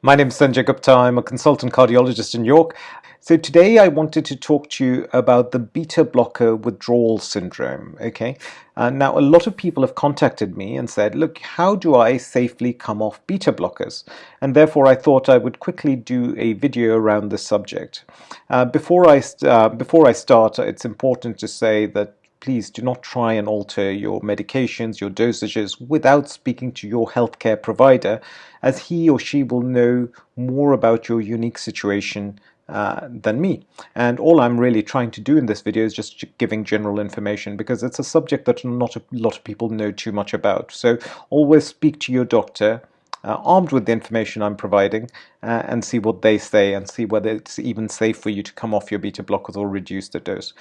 My name is Sanjay Gupta. I'm a consultant cardiologist in York. So today I wanted to talk to you about the beta blocker withdrawal syndrome. Okay. Uh, now a lot of people have contacted me and said, look, how do I safely come off beta blockers? And therefore I thought I would quickly do a video around this subject. Uh, before I uh, before I start, it's important to say that please do not try and alter your medications, your dosages without speaking to your healthcare provider as he or she will know more about your unique situation uh, than me. And all I'm really trying to do in this video is just giving general information because it's a subject that not a lot of people know too much about. So always speak to your doctor uh, armed with the information I'm providing uh, and see what they say and see whether it's even safe for you to come off your beta blockers or reduce the dose.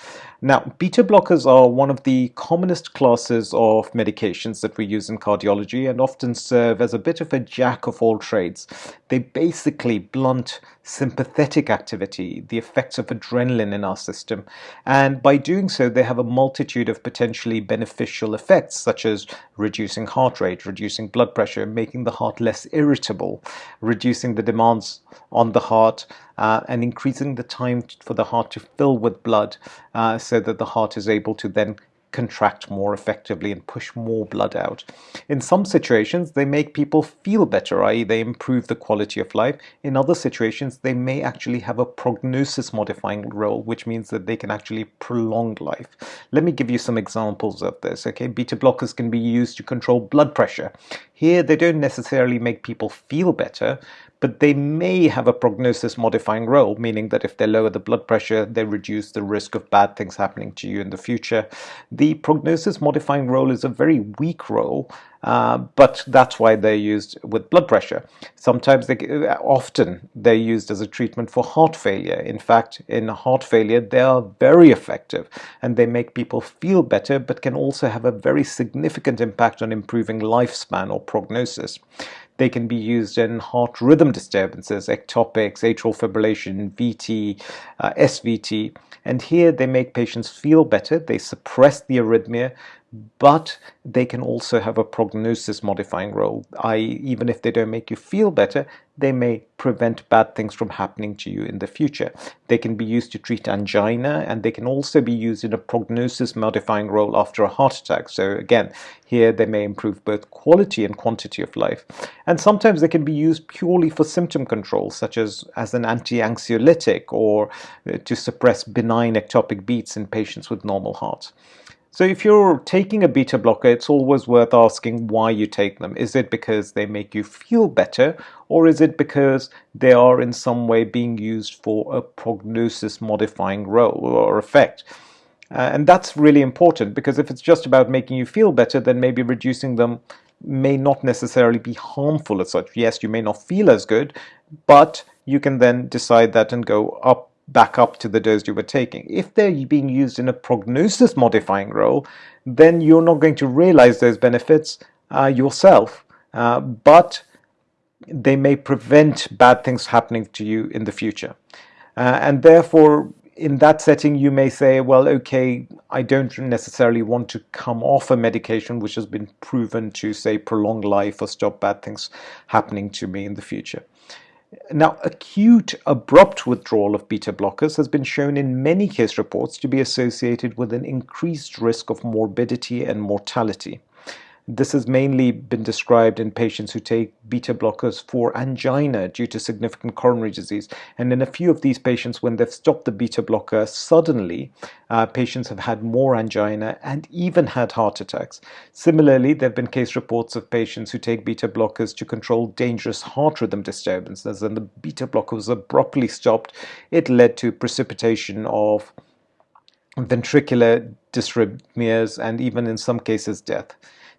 Now, beta blockers are one of the commonest classes of medications that we use in cardiology and often serve as a bit of a jack of all trades. They basically blunt sympathetic activity, the effects of adrenaline in our system. And by doing so, they have a multitude of potentially beneficial effects, such as reducing heart rate, reducing blood pressure, making the heart less irritable, reducing the demands on the heart, uh, and increasing the time for the heart to fill with blood uh, so that the heart is able to then contract more effectively and push more blood out. In some situations, they make people feel better, i.e. they improve the quality of life. In other situations, they may actually have a prognosis modifying role, which means that they can actually prolong life. Let me give you some examples of this. Okay, Beta blockers can be used to control blood pressure. Here, they don't necessarily make people feel better, but they may have a prognosis modifying role, meaning that if they lower the blood pressure, they reduce the risk of bad things happening to you in the future. The prognosis modifying role is a very weak role, uh, but that's why they're used with blood pressure. Sometimes, they, often, they're used as a treatment for heart failure. In fact, in heart failure, they are very effective and they make people feel better, but can also have a very significant impact on improving lifespan or prognosis. They can be used in heart rhythm disturbances, ectopics, atrial fibrillation, VT, uh, SVT. And here they make patients feel better. They suppress the arrhythmia but they can also have a prognosis modifying role, even if they don't make you feel better, they may prevent bad things from happening to you in the future. They can be used to treat angina and they can also be used in a prognosis modifying role after a heart attack. So again, here they may improve both quality and quantity of life. And sometimes they can be used purely for symptom control, such as as an anti-anxiolytic or uh, to suppress benign ectopic beats in patients with normal hearts. So if you're taking a beta blocker, it's always worth asking why you take them. Is it because they make you feel better or is it because they are in some way being used for a prognosis modifying role or effect? Uh, and that's really important because if it's just about making you feel better, then maybe reducing them may not necessarily be harmful as such. Yes, you may not feel as good, but you can then decide that and go up back up to the dose you were taking. If they're being used in a prognosis modifying role, then you're not going to realize those benefits uh, yourself, uh, but they may prevent bad things happening to you in the future. Uh, and therefore, in that setting, you may say, well, okay, I don't necessarily want to come off a medication which has been proven to, say, prolong life or stop bad things happening to me in the future. Now, acute abrupt withdrawal of beta blockers has been shown in many case reports to be associated with an increased risk of morbidity and mortality. This has mainly been described in patients who take beta blockers for angina due to significant coronary disease. And in a few of these patients, when they've stopped the beta blocker suddenly, uh, patients have had more angina and even had heart attacks. Similarly, there have been case reports of patients who take beta blockers to control dangerous heart rhythm disturbances. And the beta blocker was abruptly stopped. It led to precipitation of ventricular dysrhythmias and even in some cases death.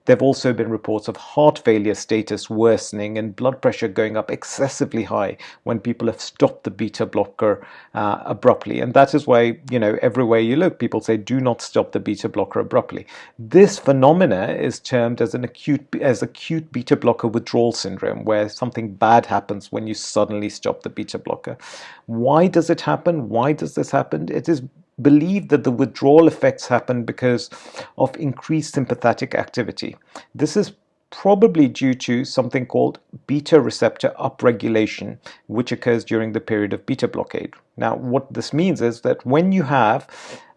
There have also been reports of heart failure status worsening and blood pressure going up excessively high when people have stopped the beta blocker uh, abruptly. And that is why, you know, everywhere you look, people say do not stop the beta blocker abruptly. This phenomena is termed as an acute as acute beta blocker withdrawal syndrome, where something bad happens when you suddenly stop the beta blocker. Why does it happen? Why does this happen? It is believe that the withdrawal effects happen because of increased sympathetic activity. This is probably due to something called beta receptor upregulation, which occurs during the period of beta blockade. Now, what this means is that when you have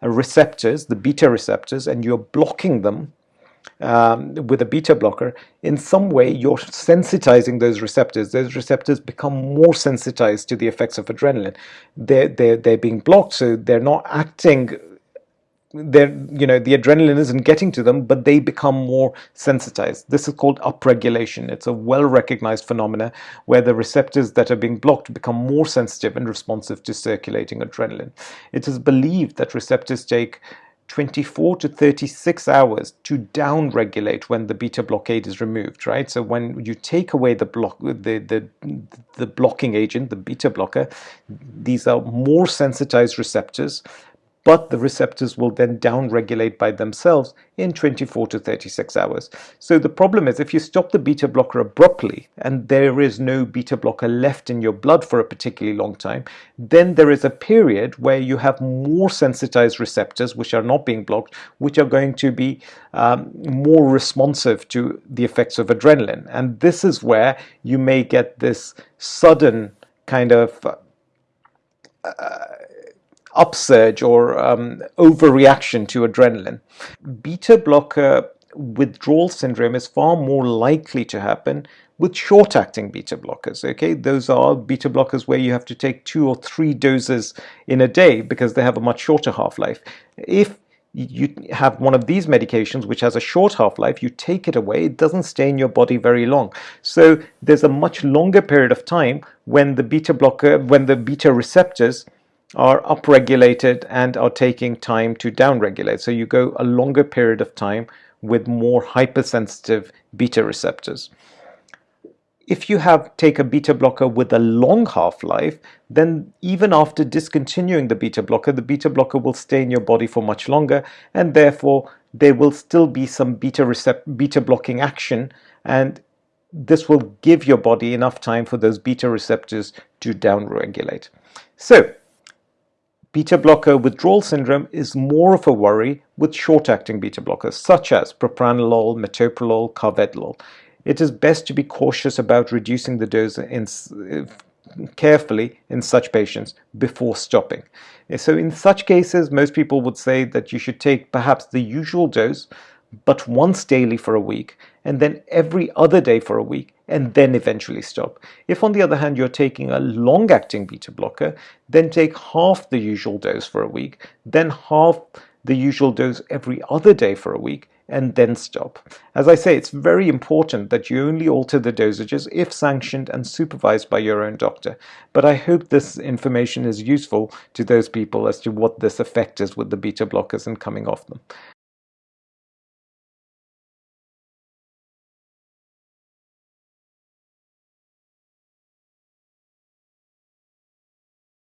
receptors, the beta receptors, and you're blocking them um, with a beta blocker, in some way you're sensitizing those receptors. Those receptors become more sensitized to the effects of adrenaline. They're, they're, they're being blocked, so they're not acting they're you know the adrenaline isn't getting to them but they become more sensitized this is called upregulation it's a well recognized phenomena where the receptors that are being blocked become more sensitive and responsive to circulating adrenaline it is believed that receptors take 24 to 36 hours to downregulate when the beta blockade is removed right? So when you take away the block the the the blocking agent the beta blocker these are more sensitized receptors but the receptors will then downregulate by themselves in 24 to 36 hours. So the problem is if you stop the beta blocker abruptly and there is no beta blocker left in your blood for a particularly long time, then there is a period where you have more sensitized receptors which are not being blocked, which are going to be um, more responsive to the effects of adrenaline. And this is where you may get this sudden kind of uh, upsurge or um, overreaction to adrenaline. Beta blocker withdrawal syndrome is far more likely to happen with short-acting beta blockers. Okay, those are beta blockers where you have to take two or three doses in a day because they have a much shorter half-life. If you have one of these medications which has a short half-life, you take it away, it doesn't stay in your body very long. So there's a much longer period of time when the beta blocker, when the beta receptors are upregulated and are taking time to downregulate. So you go a longer period of time with more hypersensitive beta receptors. If you have take a beta blocker with a long half-life, then even after discontinuing the beta blocker, the beta blocker will stay in your body for much longer and therefore there will still be some beta, recept beta blocking action and this will give your body enough time for those beta receptors to downregulate. So Beta blocker withdrawal syndrome is more of a worry with short-acting beta blockers such as propranolol, metoprolol, carvedilol. It is best to be cautious about reducing the dose in, carefully in such patients before stopping. Eh, so in such cases, most people would say that you should take perhaps the usual dose, but once daily for a week, and then every other day for a week, and then eventually stop. If on the other hand you're taking a long-acting beta blocker, then take half the usual dose for a week, then half the usual dose every other day for a week, and then stop. As I say, it's very important that you only alter the dosages if sanctioned and supervised by your own doctor. But I hope this information is useful to those people as to what this effect is with the beta blockers and coming off them.